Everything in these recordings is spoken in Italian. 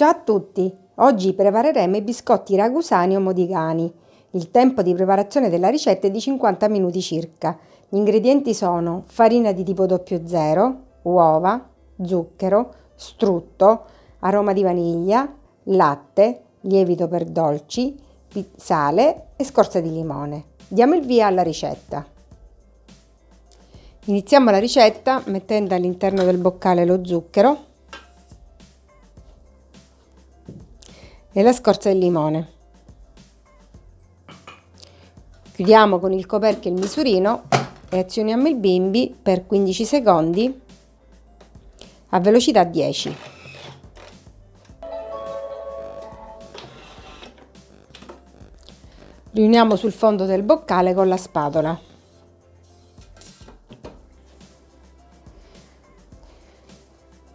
Ciao a tutti! Oggi prepareremo i biscotti ragusani o modigani. Il tempo di preparazione della ricetta è di 50 minuti circa. Gli ingredienti sono farina di tipo 00, uova, zucchero, strutto, aroma di vaniglia, latte, lievito per dolci, sale e scorza di limone. Diamo il via alla ricetta. Iniziamo la ricetta mettendo all'interno del boccale lo zucchero e la scorza del limone. Chiudiamo con il coperchio il misurino e azioniamo il bimbi per 15 secondi a velocità 10. Riuniamo sul fondo del boccale con la spatola.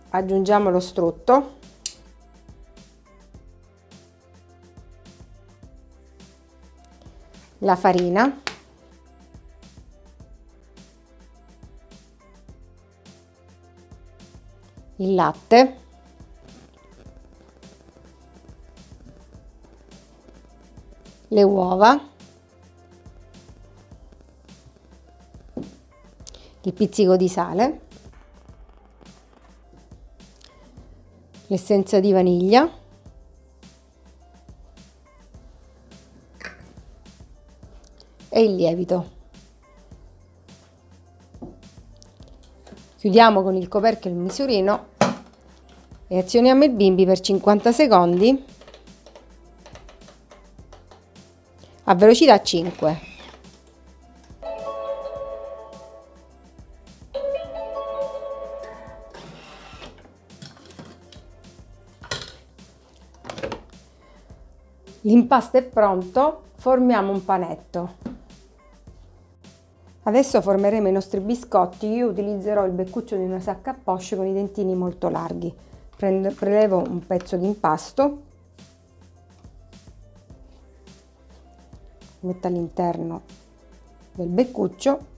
Aggiungiamo lo strutto. La farina. Il latte. le uova, il pizzico di sale, l'essenza di vaniglia, e il lievito. Chiudiamo con il coperchio il misurino e azioniamo il bimbi per 50 secondi a velocità 5. L'impasto è pronto, formiamo un panetto. Adesso formeremo i nostri biscotti, io utilizzerò il beccuccio di una sacca a poche con i dentini molto larghi. Prendo, prelevo un pezzo di impasto metto all'interno del beccuccio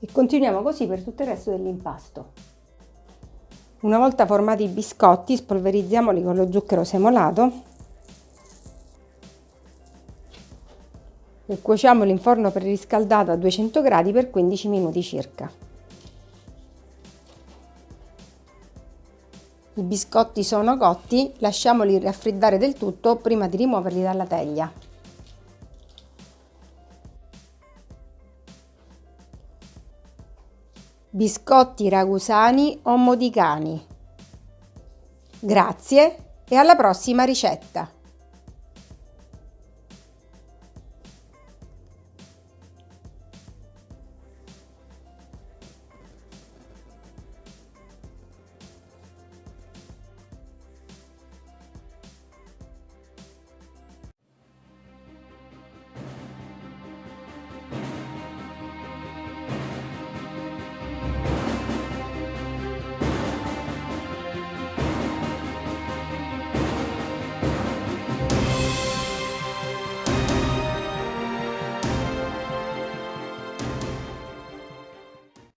e continuiamo così per tutto il resto dell'impasto. Una volta formati i biscotti spolverizziamoli con lo zucchero semolato e cuociamoli in forno preriscaldato a 200 gradi per 15 minuti circa. I biscotti sono cotti, lasciamoli raffreddare del tutto prima di rimuoverli dalla teglia. Biscotti ragusani o modicani. Grazie e alla prossima ricetta!